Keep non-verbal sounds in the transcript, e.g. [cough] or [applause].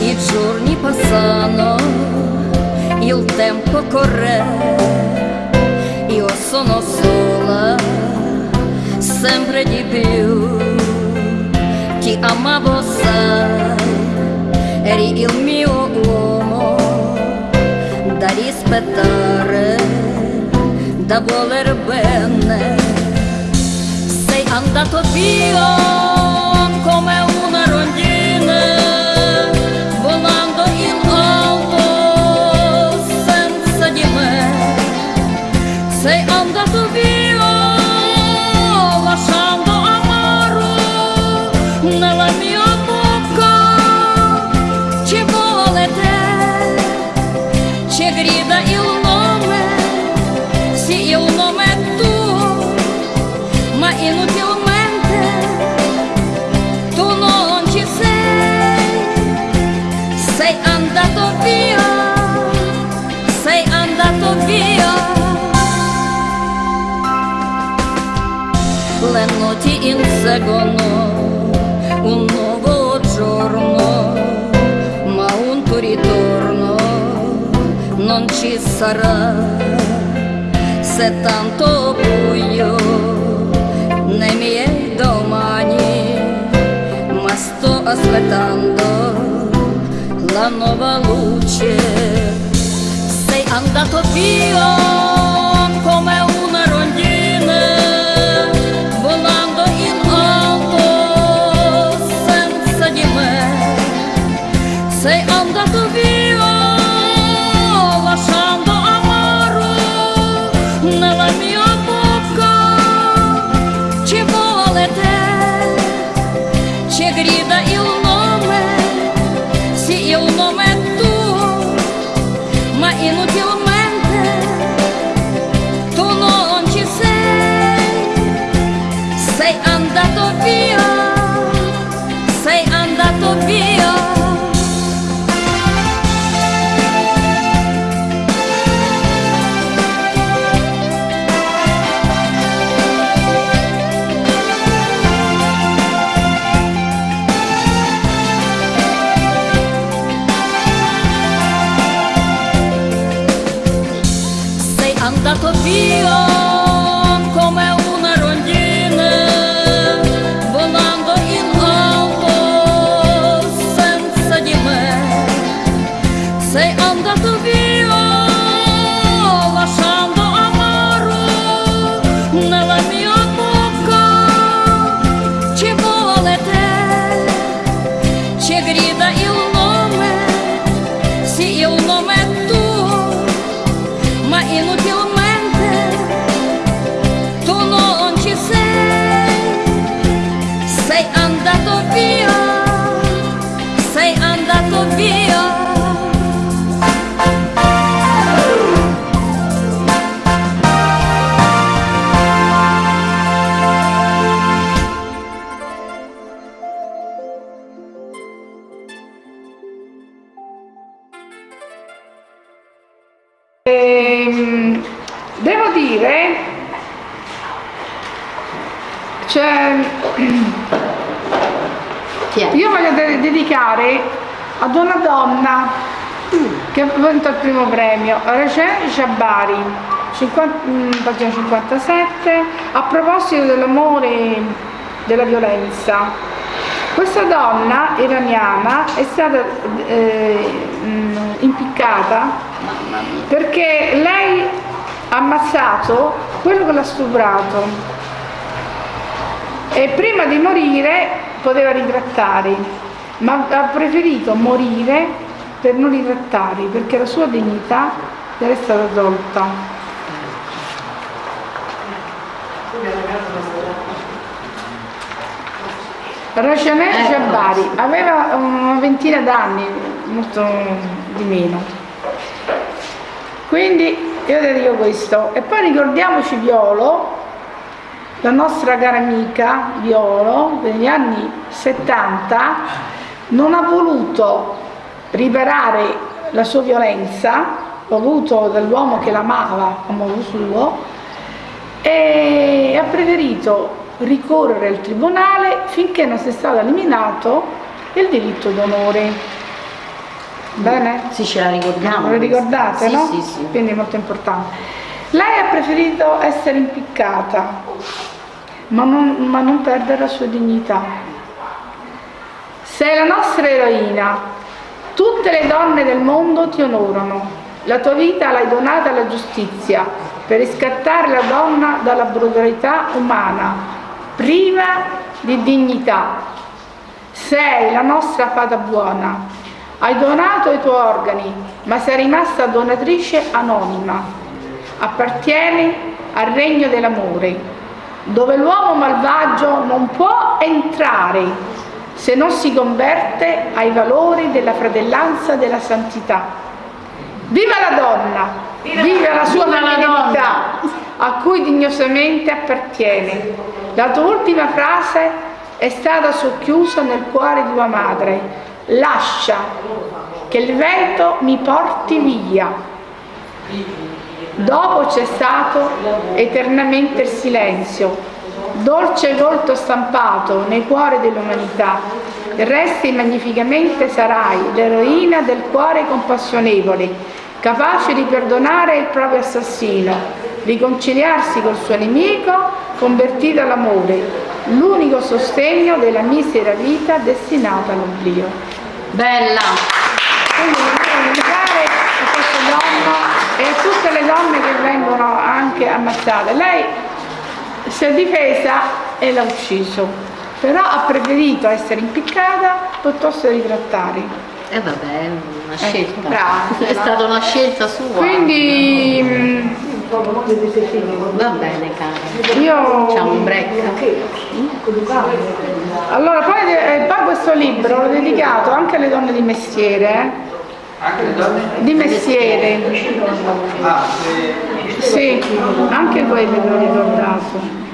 Il giorni passano, il tempo corre. Sono sola, sempre di più. Ti amavo, sai, eri il mio uomo da rispettare, da voler bene. Sei andato via. Inseguono un nuovo giorno, ma un tuo ritorno non ci sarà. Se tanto buio nei miei domani, ma sto aspettando la nuova luce. Sei andato via. Sei onde tu vives ad una donna che ha vinto il primo premio, Recen Jabari, 50, pagina 57, a proposito dell'amore della violenza. Questa donna iraniana è stata eh, impiccata perché lei ha ammazzato quello che l'ha stuprato e prima di morire poteva ritrattare ma ha preferito morire per non ritrattare, perché la sua dignità gli era stata tolta. Rajanel eh, Jabari aveva una ventina d'anni, molto di meno. Quindi io ti dico questo. E poi ricordiamoci Violo, la nostra cara amica Violo, degli anni 70, non ha voluto riparare la sua violenza voluto dall'uomo che l'amava a modo suo e ha preferito ricorrere al tribunale finché non sia stato eliminato il diritto d'onore. Bene? Sì, ce la ricordiamo. Lo ricordate, sì, no? Sì, sì. Quindi è molto importante. Lei ha preferito essere impiccata, ma non, ma non perdere la sua dignità. Sei la nostra eroina, tutte le donne del mondo ti onorano, la tua vita l'hai donata alla giustizia per riscattare la donna dalla brutalità umana, priva di dignità. Sei la nostra fata buona, hai donato i tuoi organi, ma sei rimasta donatrice anonima. Appartieni al regno dell'amore, dove l'uomo malvagio non può entrare se non si converte ai valori della fratellanza e della santità. Viva la donna! Viva la sua Viva la a cui dignosamente appartiene. La tua ultima frase è stata socchiusa nel cuore di tua madre. Lascia che il vento mi porti via. Dopo c'è stato eternamente il silenzio, dolce volto stampato nei cuori dell'umanità. Resti magnificamente sarai l'eroina del cuore compassionevole, capace di perdonare il proprio assassino, riconciliarsi col suo nemico, convertito all'amore, l'unico sostegno della misera vita destinata all'oblio. Bella! Quindi voglio dedicare a questa donna e a tutte le donne che vengono anche ammazzate. Lei si è difesa e l'ha ucciso, però ha preferito essere impiccata piuttosto di trattare. E vabbè, è una Ecco, scelta. brava. [laughs] È stata una scelta sua. Quindi Va bene, cara. io... Facciamo un break. Allora, poi, eh, poi questo libro l'ho dedicato anche alle donne di mestiere. Anche le donne? di mestiere, Ah, se... sì, anche quelle l'ho ricordato.